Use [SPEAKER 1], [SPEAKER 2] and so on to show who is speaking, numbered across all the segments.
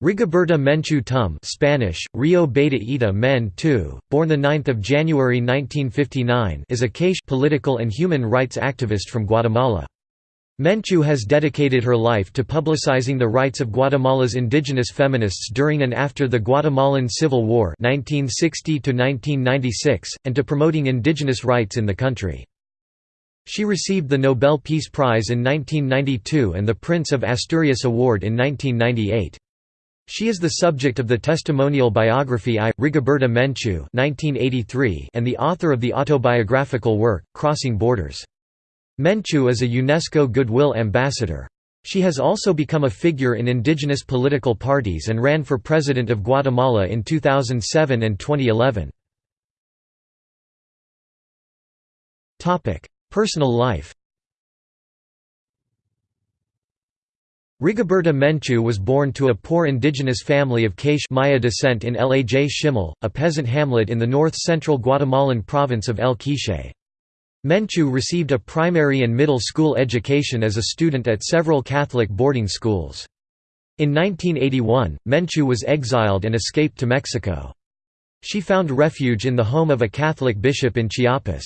[SPEAKER 1] Rigoberta Menchú Tum Spanish, Rio Beta Eta Men Tu, born 9 January 1959 is a K'iche' political and human rights activist from Guatemala. Menchú has dedicated her life to publicizing the rights of Guatemala's indigenous feminists during and after the Guatemalan Civil War 1960 and to promoting indigenous rights in the country. She received the Nobel Peace Prize in 1992 and the Prince of Asturias Award in 1998. She is the subject of the testimonial biography I, Rigoberta Menchú and the author of the autobiographical work, Crossing Borders. Menchú is a UNESCO Goodwill Ambassador. She has also become a figure in indigenous political parties and ran for President of Guatemala in 2007 and 2011. Personal life Rigoberta Menchú was born to a poor indigenous family of K'iche' Maya descent in Laj Ximal, a peasant hamlet in the north-central Guatemalan province of El Quiché. Menchú received a primary and middle school education as a student at several Catholic boarding schools. In 1981, Menchú was exiled and escaped to Mexico. She found refuge in the home of a Catholic bishop in Chiapas.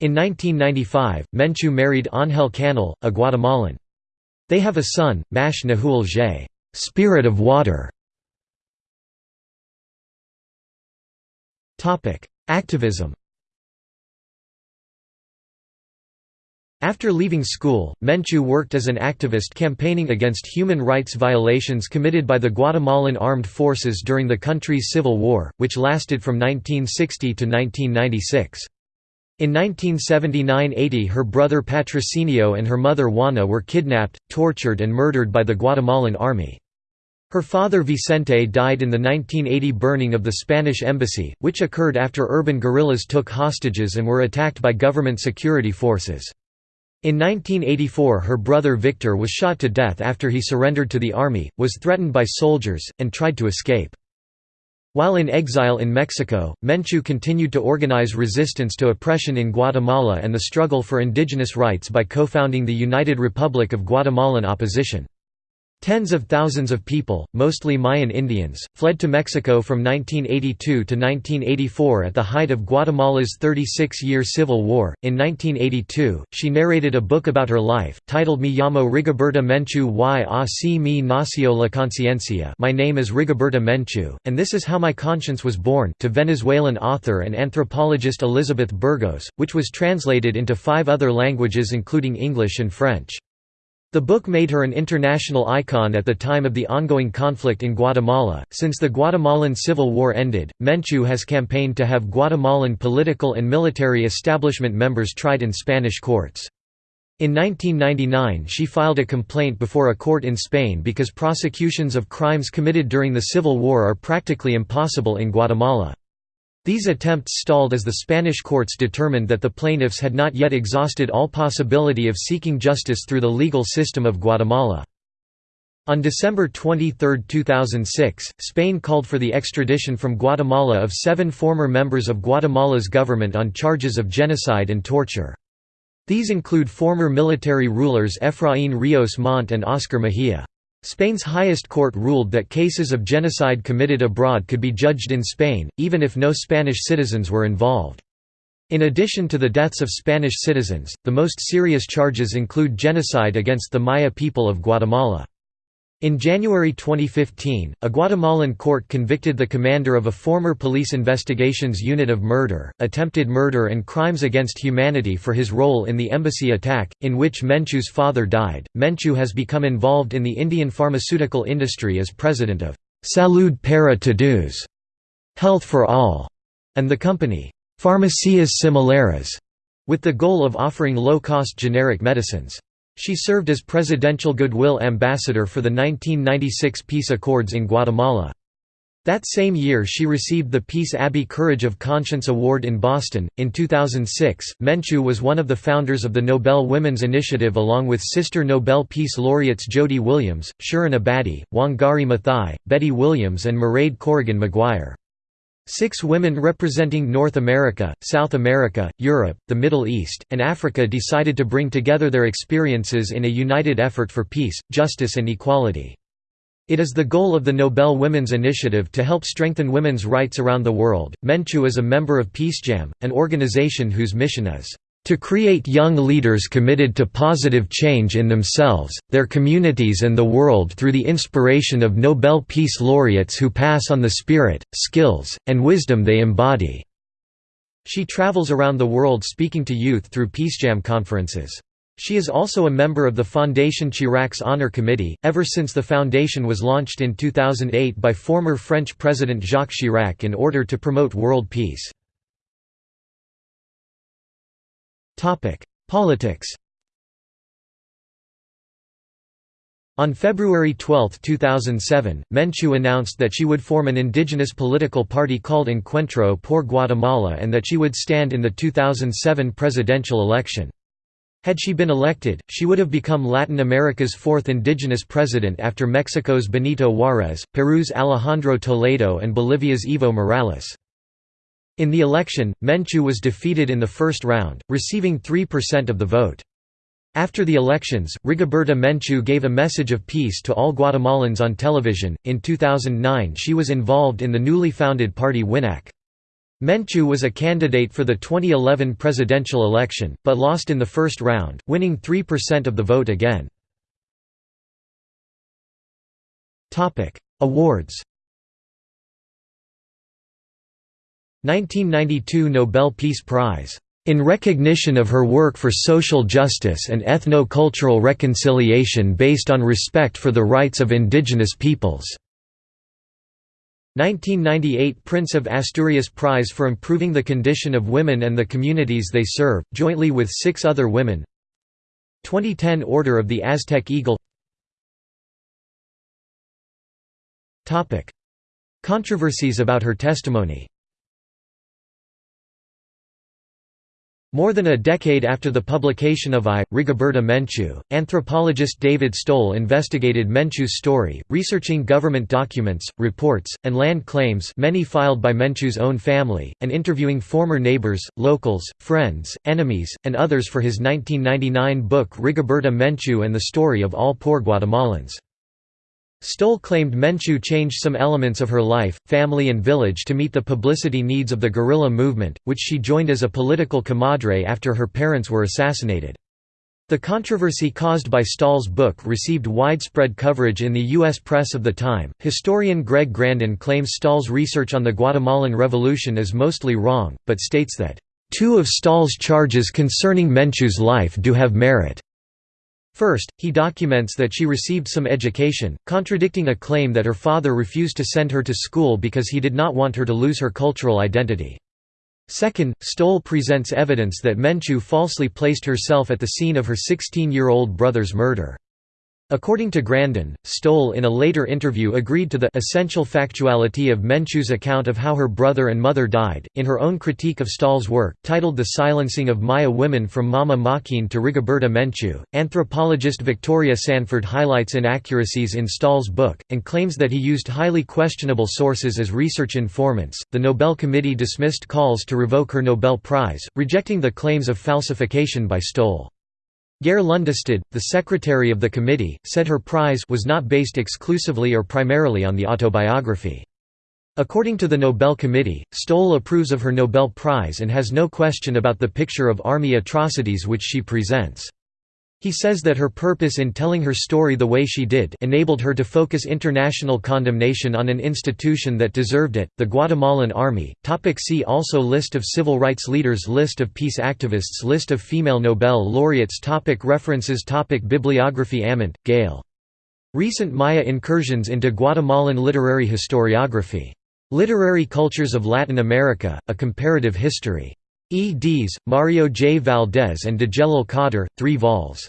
[SPEAKER 1] In 1995, Menchú married Ángel Canal, a Guatemalan. They have a son, Mash Nahul J. Spirit of Water. Topic: Activism After leaving school, Menchú worked as an activist campaigning against human rights violations committed by the Guatemalan armed forces during the country's civil war, which lasted from 1960 to 1996. In 1979–80 her brother Patrocinio and her mother Juana were kidnapped, tortured and murdered by the Guatemalan army. Her father Vicente died in the 1980 burning of the Spanish embassy, which occurred after urban guerrillas took hostages and were attacked by government security forces. In 1984 her brother Victor was shot to death after he surrendered to the army, was threatened by soldiers, and tried to escape. While in exile in Mexico, Menchú continued to organize resistance to oppression in Guatemala and the struggle for indigenous rights by co-founding the United Republic of Guatemalan Opposition. Tens of thousands of people, mostly Mayan Indians, fled to Mexico from 1982 to 1984 at the height of Guatemala's 36-year civil war. In 1982, she narrated a book about her life, titled Me llamo Rigoberta Menchú y así me nació la conciencia My name is Rigoberta Menchú, and this is how my conscience was born to Venezuelan author and anthropologist Elizabeth Burgos, which was translated into five other languages including English and French. The book made her an international icon at the time of the ongoing conflict in Guatemala. Since the Guatemalan Civil War ended, Menchú has campaigned to have Guatemalan political and military establishment members tried in Spanish courts. In 1999 she filed a complaint before a court in Spain because prosecutions of crimes committed during the Civil War are practically impossible in Guatemala. These attempts stalled as the Spanish courts determined that the plaintiffs had not yet exhausted all possibility of seeking justice through the legal system of Guatemala. On December 23, 2006, Spain called for the extradition from Guatemala of seven former members of Guatemala's government on charges of genocide and torture. These include former military rulers Efraín Ríos Montt and Oscar Mejía. Spain's highest court ruled that cases of genocide committed abroad could be judged in Spain, even if no Spanish citizens were involved. In addition to the deaths of Spanish citizens, the most serious charges include genocide against the Maya people of Guatemala. In January 2015, a Guatemalan court convicted the commander of a former police investigations unit of murder, attempted murder and crimes against humanity for his role in the embassy attack, in which Menchú's father died. Menchú has become involved in the Indian pharmaceutical industry as president of Salud para Todos, Health for All, and the company Farmacias Similares, with the goal of offering low-cost generic medicines. She served as Presidential Goodwill Ambassador for the 1996 peace accords in Guatemala. That same year she received the Peace Abbey Courage of Conscience Award in Boston. In 2006, Menchú was one of the founders of the Nobel Women's Initiative along with sister Nobel Peace laureates Jody Williams, Shirin Ebadi, Wangari Maathai, Betty Williams and Mairead Corrigan Maguire. Six women representing North America, South America, Europe, the Middle East, and Africa decided to bring together their experiences in a united effort for peace, justice and equality. It is the goal of the Nobel Women's Initiative to help strengthen women's rights around the world. Menchu is a member of PeaceJam, an organization whose mission is to create young leaders committed to positive change in themselves, their communities and the world through the inspiration of Nobel Peace Laureates who pass on the spirit, skills, and wisdom they embody." She travels around the world speaking to youth through PeaceJam conferences. She is also a member of the Fondation Chirac's Honor Committee, ever since the foundation was launched in 2008 by former French President Jacques Chirac in order to promote world peace. Politics On February 12, 2007, Menchu announced that she would form an indigenous political party called Encuentro por Guatemala and that she would stand in the 2007 presidential election. Had she been elected, she would have become Latin America's fourth indigenous president after Mexico's Benito Juárez, Peru's Alejandro Toledo and Bolivia's Evo Morales. In the election, Menchu was defeated in the first round, receiving 3% of the vote. After the elections, Rigoberta Menchu gave a message of peace to all Guatemalans on television. In 2009, she was involved in the newly founded party WINAQ. Menchu was a candidate for the 2011 presidential election, but lost in the first round, winning 3% of the vote again. Awards 1992 Nobel Peace Prize. In recognition of her work for social justice and ethno-cultural reconciliation based on respect for the rights of indigenous peoples. 1998 Prince of Asturias Prize for improving the condition of women and the communities they serve, jointly with six other women 2010 Order of the Aztec Eagle Controversies about her testimony More than a decade after the publication of I, Rigoberta Menchu, anthropologist David Stoll investigated Menchu's story, researching government documents, reports, and land claims many filed by Menchu's own family, and interviewing former neighbors, locals, friends, enemies, and others for his 1999 book Rigoberta Menchu and the Story of All Poor Guatemalans. Stoll claimed Menchu changed some elements of her life, family and village to meet the publicity needs of the guerrilla movement, which she joined as a political comadre after her parents were assassinated. The controversy caused by Stoll's book received widespread coverage in the U.S. press of the time. Historian Greg Grandin claims Stoll's research on the Guatemalan Revolution is mostly wrong, but states that, Two of Stoll's charges concerning Menchu's life do have merit. First, he documents that she received some education, contradicting a claim that her father refused to send her to school because he did not want her to lose her cultural identity. Second, Stoll presents evidence that Menchu falsely placed herself at the scene of her 16-year-old brother's murder. According to Grandin, Stoll in a later interview agreed to the essential factuality of Menchu's account of how her brother and mother died. In her own critique of Stoll's work, titled The Silencing of Maya Women from Mama Maquín to Rigoberta Menchu, anthropologist Victoria Sanford highlights inaccuracies in Stoll's book, and claims that he used highly questionable sources as research informants. The Nobel Committee dismissed calls to revoke her Nobel Prize, rejecting the claims of falsification by Stoll. Geir Lundestad, the secretary of the committee, said her prize was not based exclusively or primarily on the autobiography. According to the Nobel Committee, Stoll approves of her Nobel Prize and has no question about the picture of army atrocities which she presents. He says that her purpose in telling her story the way she did enabled her to focus international condemnation on an institution that deserved it, the Guatemalan Army. Topic see also List of civil rights leaders List of peace activists List of female Nobel laureates topic References topic Bibliography Ament, Gail. Recent Maya incursions into Guatemalan literary historiography. Literary Cultures of Latin America, A Comparative History. Eds. Mario J. Valdés and Djelal Kadir, 3 vols.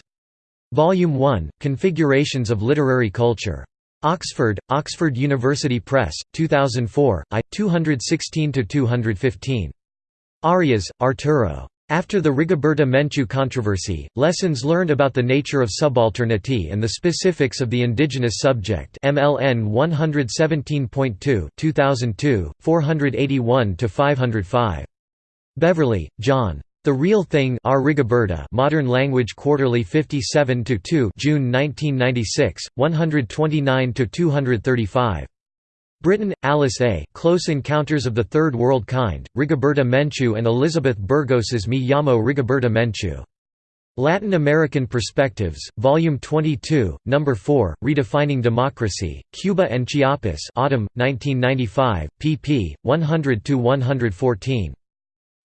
[SPEAKER 1] Volume 1, Configurations of Literary Culture. Oxford, Oxford University Press, 2004, I. 216–215. Arias, Arturo. After the Rigoberta Menchu controversy, lessons learned about the nature of subalternity and the specifics of the indigenous subject MLN 117.2 2002, 481–505. Beverley, John. The Real Thing. Rigoberta Modern Language Quarterly 57–2 June 1996, 129–235. Brittin, Alice A. Close Encounters of the Third World Kind, Rigoberta Menchú and Elizabeth Burgos's Me llamo Rigoberta Menchú. Latin American Perspectives, Volume 22, No. 4, Redefining Democracy, Cuba and Chiapas Autumn, 1995, pp. 100–114.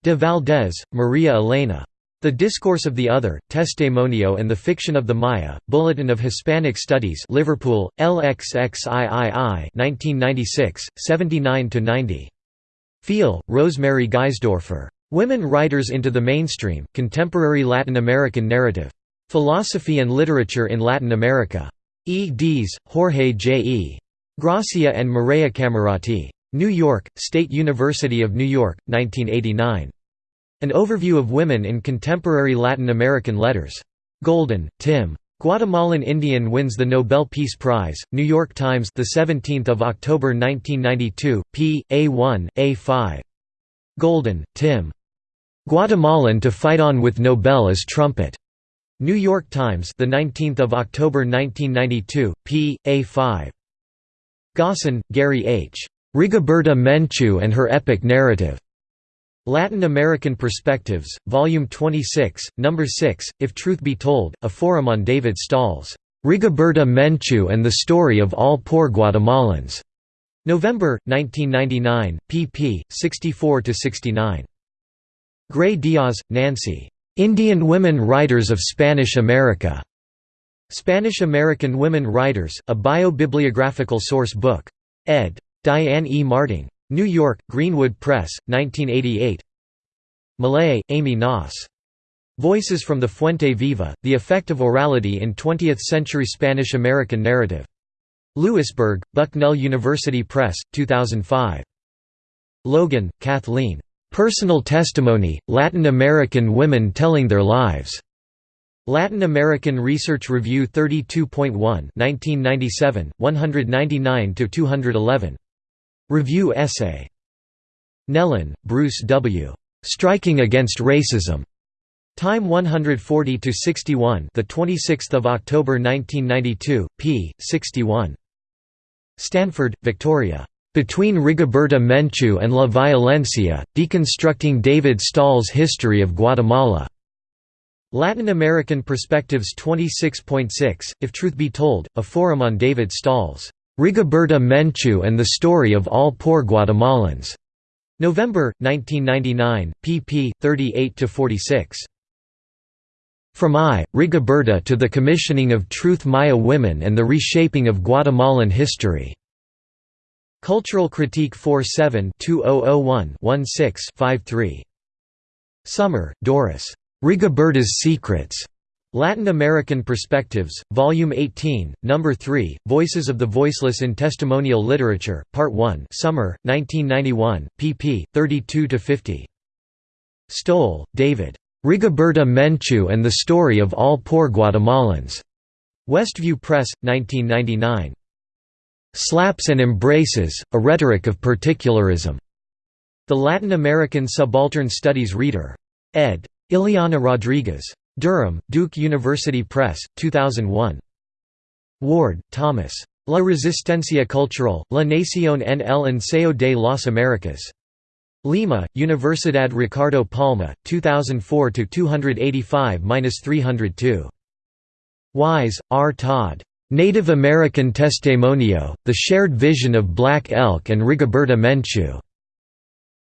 [SPEAKER 1] De Valdés, Maria Elena. The Discourse of the Other, Testimonio and the Fiction of the Maya, Bulletin of Hispanic Studies Liverpool, LXXIII 1996, 79–90. Feal, Rosemary Geisdorfer. Women Writers into the Mainstream, Contemporary Latin American Narrative. Philosophy and Literature in Latin America. E. Dees, Jorge J. E. Gracia and Mireya Camurati. New York, State University of New York, 1989. An Overview of Women in Contemporary Latin American Letters. Golden, Tim. Guatemalan Indian wins the Nobel Peace Prize. New York Times, the 17th of October 1992. p. A1, A5. Golden, Tim. Guatemalan to fight on with Nobel as trumpet. New York Times, the 19th of October 1992. p. A5. Gossen, Gary H. Rigoberta Menchú and Her Epic Narrative. Latin American Perspectives, Volume 26, No. 6, If Truth Be Told, a forum on David Stoll's Rigoberta Menchú and the Story of All Poor Guatemalans. November, 1999, pp. 64–69. Gray Diaz, Nancy. Indian Women Writers of Spanish America. Spanish American Women Writers, a bio-bibliographical source book. Ed. Diane E. Marting. New York, Greenwood Press, 1988 Millay, Amy Noss. Voices from the Fuente Viva, The Effect of Orality in Twentieth-Century Spanish-American Narrative. Lewisburg, Bucknell University Press, 2005. Logan, Kathleen. Personal Testimony, Latin American Women Telling Their Lives. Latin American Research Review 32.1 1997, 199–211. Review essay. Nelan, Bruce W. Striking Against Racism. Time 140 to 61, the 26th of October 1992, p. 61. Sanford, Victoria. Between Rigoberta Menchú and La Violencia, Deconstructing David Stoll's History of Guatemala. Latin American Perspectives 26.6, If Truth Be Told, a forum on David Stoll's Rigoberta Menchú and the Story of All Poor Guatemalans. November, 1999, pp. 38–46. From I, Rigoberta to the Commissioning of Truth Maya Women and the Reshaping of Guatemalan History. Cultural Critique 47 2001 16 53. Sommer, Doris. Rigoberta's Secrets. Latin American Perspectives, Volume 18, No. 3, Voices of the Voiceless in Testimonial Literature, Part 1 Summer, 1991, pp. 32–50. Stoll, David. Rigoberta Menchú and the Story of All Poor Guatemalans. Westview Press, 1999. Slaps and Embraces, A Rhetoric of Particularism. The Latin American Subaltern Studies Reader. ed. Ileana Rodriguez. Durham, Duke University Press, 2001. Ward, Thomas. La Resistencia Cultural, La Nación en el Ensayo de las Américas. Lima, Universidad Ricardo Palma, 2004–285–302. Wise, R. Todd. Native American Testimonio, The Shared Vision of Black Elk and Rigoberta Menchú.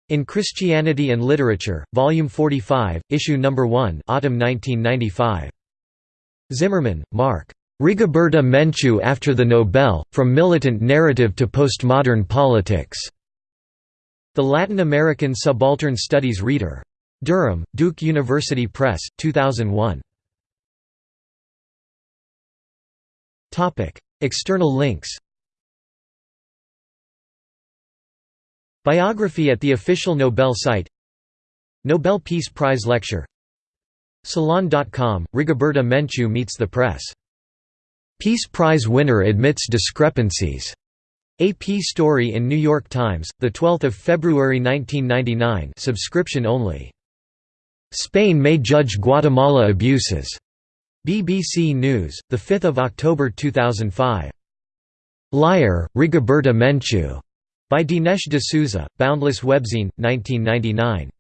[SPEAKER 1] In Christianity and Literature, Volume 45, Issue No. 1 Autumn 1995. Zimmerman, Marc. Rigoberta Menchú After the Nobel, From Militant Narrative to Postmodern Politics. The Latin American Subaltern Studies Reader. Durham, Duke University Press, 2001. External links Biography at the official Nobel site Nobel Peace Prize Lecture Salon.com, Rigoberta Menchú meets the press. Peace Prize winner admits discrepancies. AP story in New York Times, 12 February 1999 subscription only. Spain may judge Guatemala abuses. BBC News, 5 October 2005. Liar, Rigoberta Menchú. By Dinesh D'Souza, Boundless Webzine, 1999.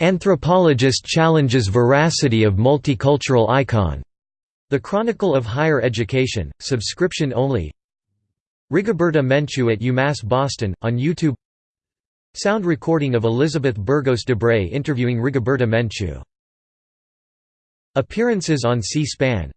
[SPEAKER 1] Anthropologist challenges veracity of multicultural icon. The Chronicle of Higher Education, subscription only. Rigoberta Menchú at UMass Boston, on YouTube. Sound recording of Elizabeth Burgos Debray interviewing Rigoberta Menchú. Appearances on C-SPAN